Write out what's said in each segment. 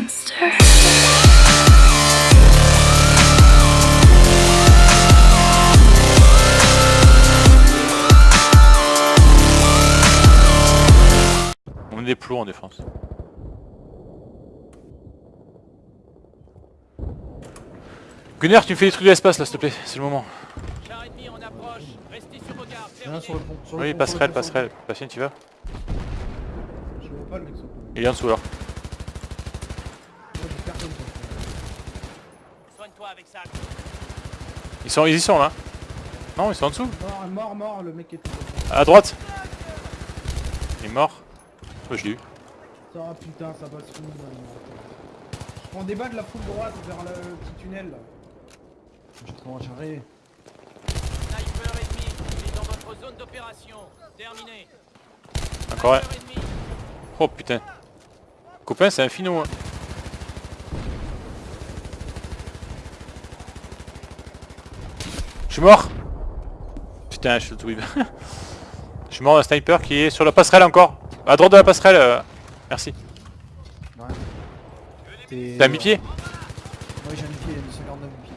monster. On est des plots en défense. Gunner, tu me fais des trucs de l'espace là, s'il te plaît, c'est le moment. Char ennemi en approche. Restez sur vos gardes. Rien sur le pont. Sur le Oui, passerelle, pont. passerelle. Patient, tu vas Je vois pas le mec sur le pont. Il est en dessous alors. Moi, j'ai personne sur le pont. Soigne-toi avec ça. Ils sont, ils y sont là. Non, ils sont en dessous. Mort, mort, mort, le mec est tout. À droite. Il est mort. Oh, je l'ai eu. Ça, ah, putain, ça passe fou. Je prends des balles de la foule droite vers le petit tunnel là. J'ai trop rechargé. Sniper ennemi. Il est dans votre zone d'opération. Terminé. Encore un. Oh putain. Copain, c'est un finot. Hein. Suis mort. Putain, je suis tout Je suis mort d'un sniper qui est sur la passerelle encore. À droite de la passerelle. euh, Merci. Ouais. T'as mis pied Ouais, j'ai un pied, il a mis 59 pieds.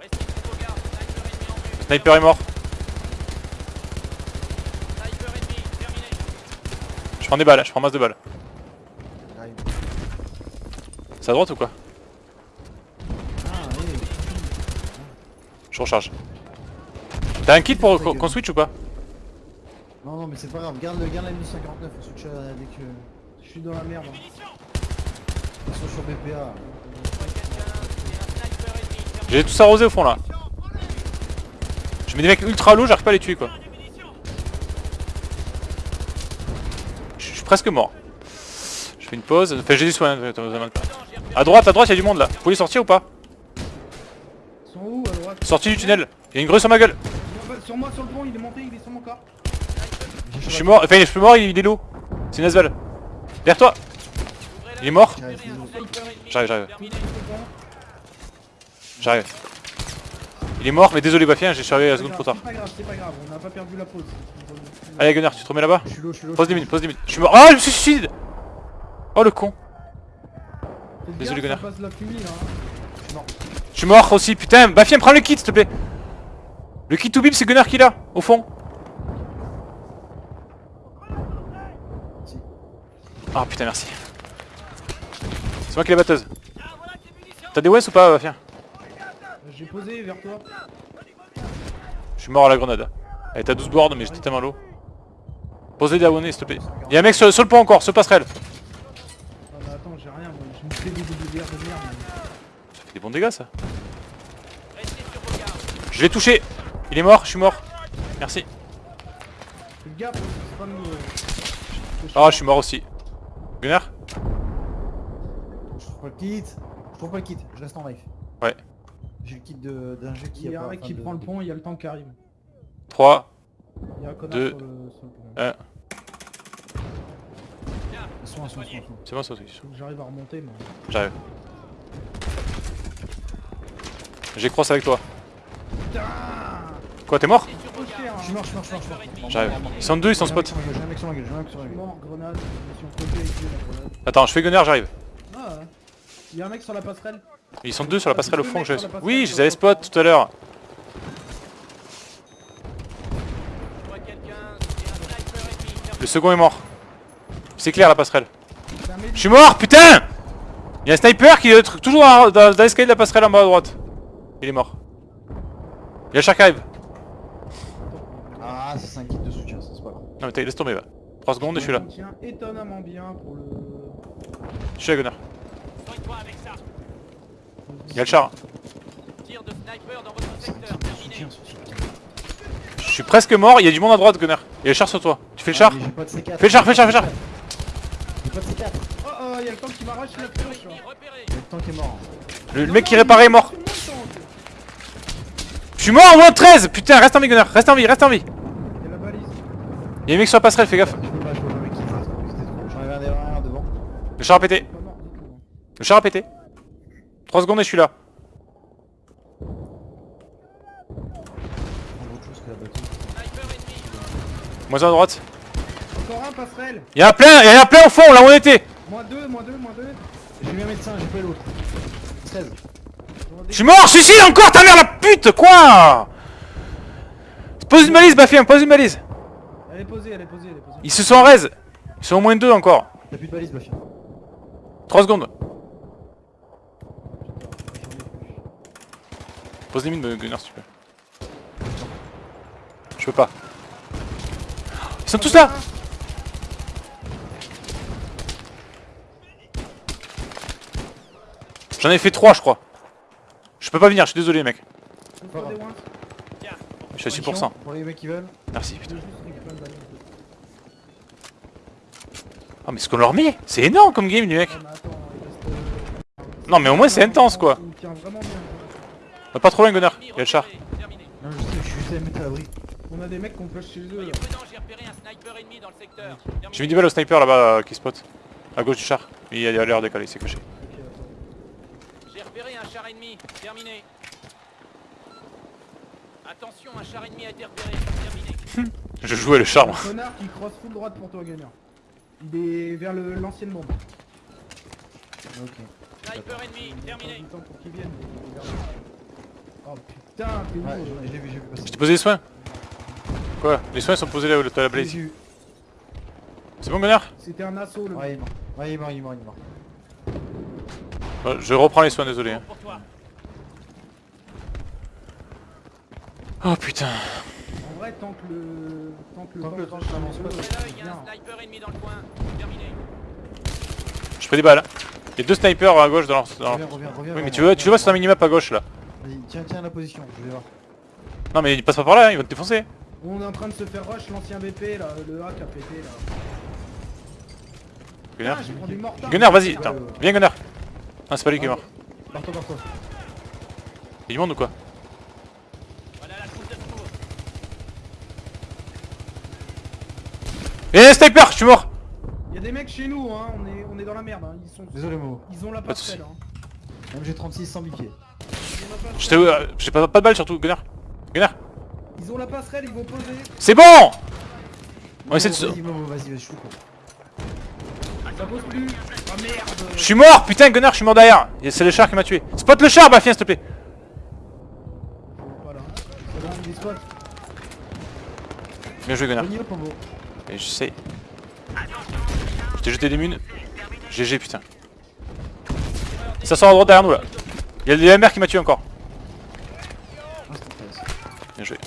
Restez sur vos gardes. Sniper est mort. Sniper ennemi. Terminé. Je prends des balles, je prends masse de balles. C'est à droite ou quoi Ah, oui. Je recharge. T'as un kit pour qu'on switch ou pas? Non, non, mais c'est pas grave. Garde le garde la 1059, on switch euh, dès que. Je suis dans la merde. hein. Ils sont sur BPA. J'ai tous arrosé au fond là. Je mets des mecs ultra low, j'arrive pas à les tuer quoi. Je suis presque mort. Je fais une pause. Enfin, j'ai du soin. euh. À droite, à droite, il y a du monde là. Vous pouvez sortir ou pas Ils sont où à droite Sortie du tunnel. Il y a une grue sur ma gueule. Sur- moi, sur le pont, il est monté, il est sur mon corps. Je suis mort. Enfin, je suis mort, il est low. C'est une asval. Derrière toi. Il est mort. J'arrive, j'arrive. J'arrive. Il est mort, mais désolé Bafien, j'ai chargé la seconde trop tard. C'est pas grave, c'est pas grave, on n'a pas perdu la pause. Allez Gunnar, tu te remets là-bas? Je suis low, je suis low. Pose des minutes, pose des minutes. Je suis mort. Ah, je me suis suicide Oh le con. Désolé, Gunnar. Je suis mort. Je suis mort aussi, putain. Bafien, prends le kit s'il te plaît. Le kit to bib, c'est Gunnar qui l'a, au fond. Ah putain, merci. C'est moi qui l'ai la batteuse. T'as des Wes ou pas, Bafien J'ai posé vers toi. Je suis mort à la grenade. Elle était à 12 boards, mais j'étais tellement low. Posez des abonnés s'il te plaît. Y'a un mec sur, sur le pont encore, sur passerelle. Ah bah attends, j'ai rien, moi. Des de merde. Ça fait des bons dégâts ça. Restez sur vos gardes. Je l'ai touché. Il est mort, je suis mort. Merci. C'est Ah, je suis mort aussi. Gunnar Je trouve pas le kit. Je trouve pas le kit, je reste en life. Ouais. J'ai le kit de- d'un jeu qui Il y a pas- un mec qui prend le pont, il y a le tank qui arrive. 3, Il y a un connard Deux. sur, le, sur le pont. 1. Ils sont, ils sont, ils sont, ils sont. C'est bon ça aussi. Faut que j'arrive à remonter, mais... J'arrive. J'ai cross avec toi. Quoi, t'es mort Je suis mort, je suis mort, je suis mort. J'arrive. Ils sont deux, ils sont J'ai un mec spot. sur ma gueule, J'ai un mec sur ma gueule, j'ai un mec sur ma Je suis gueule. mort, grenade, je me suis encodé avec lui, la grenade. Attends, je fais Gunnar, j'arrive. Ah. Il y a un mec sur la passerelle. Ils sont deux sur la passerelle au fond. que j'ai- Oui, je les avais spot tout à l'heure. Le second est mort. C'est clair la passerelle. Je suis mort, putain Il y a un sniper qui est toujours dans l'escalier de la passerelle en bas à droite. Il est mort. Il y a le char qui arrive. Ah, c'est un kit de soutien, ça c'est pas grave. Non mais t'as- laisse tomber va. 3 secondes et je suis là. Il tient étonnamment bien pour le... Je suis à Gunnar. Soigne-toi avec ça. Il y a le char. Tir de sniper dans votre secteur. Terminé. Je suis presque mort, il y a du monde à droite Gunnar. Il y a le char sur toi. Tu fais le char Ah, mais J'ai pas de C4. Fais le char, fais le char, fais le char J'ai pas de C4. Oh oh, il y a le tank qui m'arrache là. ennemi repéré. Le tank est mort. le, le mec qui réparait est mort. Je suis mort en moins 13 Putain, reste en vie Gunnar, reste en vie, reste en vie. Il y a la balise. Il y a un mec sur la passerelle, fais gaffe. Le char a pété. Le char a pété. 3 secondes et je suis là. Moins un à droite. Encore un passerelle. Il y en a plein, il y en a plein au fond, là où on était. Moins deux, moins deux, moins deux. J'ai mis un médecin, j'ai pas l'autre. 16. Je suis mort, suicide encore, ta mère la pute, quoi Pose une balise, Bafien, pose une balise. Elle est posée, elle est posée, elle est posée. Ils se sont en raise. Ils sont au moins deux encore. T'as plus de balise, Bafia. 3 secondes. Pose des mines, Gunnar, si tu peux. Je peux pas. Ils sont tous là J'en ai fait 3 je crois. Je peux pas venir, je suis désolé mec. Je suis à 6%. Pour les mecs qui veulent. Merci putain. Oh mais ce qu'on leur met C'est énorme comme game attends, il reste... euh, Non mais au moins c'est intense quoi va Pas trop loin Gunnar, il y a le char. Terminé. Non, je sais, je suis juste à mettre à l'abri. On a des mecs qu'on push chez eux. Soyez là. prudents, j'ai mis du balles au sniper là-bas euh, qui spot. À gauche du char. Il a l'air décalé, il s'est caché. Ok, attends. J'ai repéré un char ennemi. Terminé. Attention, un char ennemi a été repéré. Terminé. Je jouais le char moi. Un connard qui cross full droite pour toi, Gunner. Il est vers l'ancienne bombe. Ok. Sniper ennemi. Terminé. du temps pour qu'il vienne. Oh putain, t'es Ouais, l'ai vu, j'ai vu passer. Je t'ai posé les soins? Quoi? Les soins sont posés là où t'as la J'ai blaze. vu. C'est bon Gunnar C'était un assaut le Ouais, il est mort. Ouais, il est mort, il est mort, il est mort. Ouais, Je reprends les soins, désolé. Pour toi. Oh putain. En vrai, tant que le. Tant que le Tant temps que le temps sur avance eux, pas, Près c'est l'œil, il y a bien. un sniper ennemi dans le coin. Terminé. Je fais des balles. hein. Il y a deux snipers à gauche dans leur... dans leur- Reviens, reviens, reviens. Oui mais reviens, tu vois, tu vois sur un minimap à gauche là. Vas-y, tiens, tiens la position, je vais voir. Non mais ils passent pas par là, hein, ils vont te défoncer. On est en train de se faire rush l'ancien BP là, le hack a pété là. Gunnar Ah, prends. Gunnar vas-y, attends. Viens Gunnar. Non c'est pas lui qui est mort. Barre-toi, barre-toi. Il y a du monde ou quoi? Eh sniper, je suis mort Il y a des mecs chez nous, hein, on est, on est dans la merde, hein. ils sont. Désolé, Momo. Ils ont la passerelle. soucis. Hein. Même j'ai 36 sans bipied. Euh, J'ai pas, pas de balles surtout, Gunnar. Gunnar Ils ont la passerelle, ils vont poser. C'est bon On essaie de se... Vas-y, Momo, vas-y, vas-y, je suis. Je suis mort, putain Gunnar, je suis mort derrière. C'est le char qui m'a tué. Spot le char, Bafien, s'il te plaît. Des. Bien joué Momo. Et j'essaye. Je t'ai jeté des munes. GG putain. Ça sort à droite derrière nous là. Il y a le MR qui m'a tué encore. Bien joué.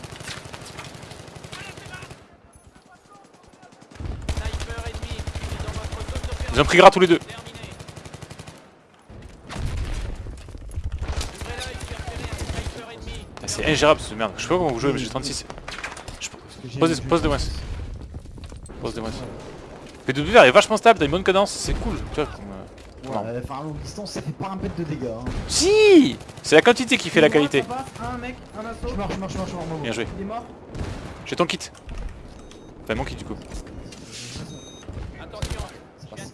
Sniper ennemi. Il est dans votre zone d'opération. Ils ont pris gras tous les deux. Ah, C'est ingérable ce merde. Je sais pas comment vous jouez mais j'ai 36. Je... Parce que j'ai- Pose, des- pose des moins. Pose des moins. P2VR est vachement stable, t'as une bonne cadence, c'est cool. Tu vois, comme, euh, Ouais, non. enfin, à longue distance, ça fait pas un pet de dégâts. Hein. Si C'est la quantité qui fait la qualité. Ça passe, un mec, un assaut. Je marche, je marche, je marche, je marche, Momo. Bien joué. Il est mort. J'ai ton kit. Enfin mon kit du coup. Attention, je viens de voir un sniper ennemi. Terminé.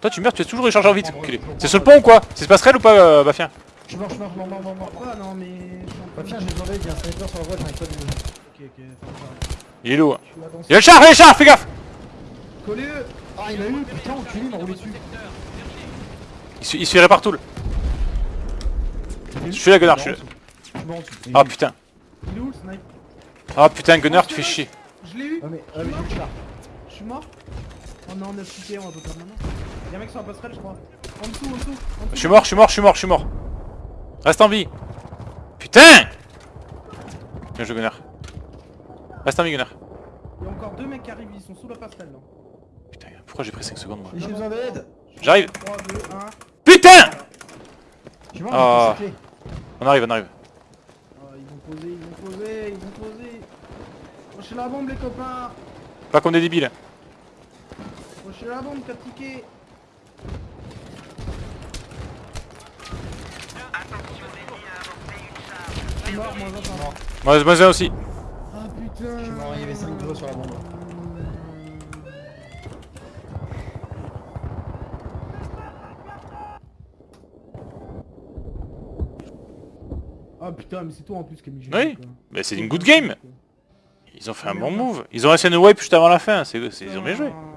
Toi tu meurs, tu es toujours rechargé en vite. enculé. C'est sur le pont ou quoi? C'est ce passerelle ou pas euh, Bafien Je marche, je marche, je marche, je marche. Ah non, mais. je suis en train tiens, de- j'ai demandé, il y a un sniper sur la droite, j'arrive pas de Ok, ok. Il est lourd. hein. Il y a le char, il y a le char, fais gaffe Collez-eux Ah, il a eu, putain, enculé, il m'a roulé dessus. Il se, il partout. Je suis là Gunnar, je suis là. Je suis mort en dessous. Ah putain. Il est où le snipe Ah putain Gunnar, tu fais chier. Je l'ai eu Ouais, mais, ouais, mais j'ai le char. Je suis mort Oh non, on a quitté, on va pas perdre maintenant. Y'a un mec sur la passerelle, je crois. En dessous, en dessous, en dessous. Je suis mort, je suis mort, je suis mort, je suis mort. Reste en vie. Putain Bien joué Gunnar. Reste en vie Gunnar. Il y a encore deux mecs qui arrivent, ils sont sous la passerelle là. Putain, pourquoi j'ai pris 5 secondes moi? J'ai besoin d'aide. J'arrive 3, 2, 1. Putain Je suis mort, Ah. On arrive, on arrive. Ah, ils vont poser, ils vont poser, ils vont poser. Lâchez la bombe les copains Pas comme des débiles. Lâchez la bombe, 4 tickets Je suis mort, moi j'entends. Moi, moi un aussi. Ah putain Je suis mort, il y avait 5 gros sur la bombe. Ah putain, mais c'est toi en plus qui a mis GG, Oui. quoi. Mais c'est une good game. Ils ont fait un bon move. Ils ont essayé de wipe juste avant la fin. C'est, c'est- ils ont bien joué. Ah,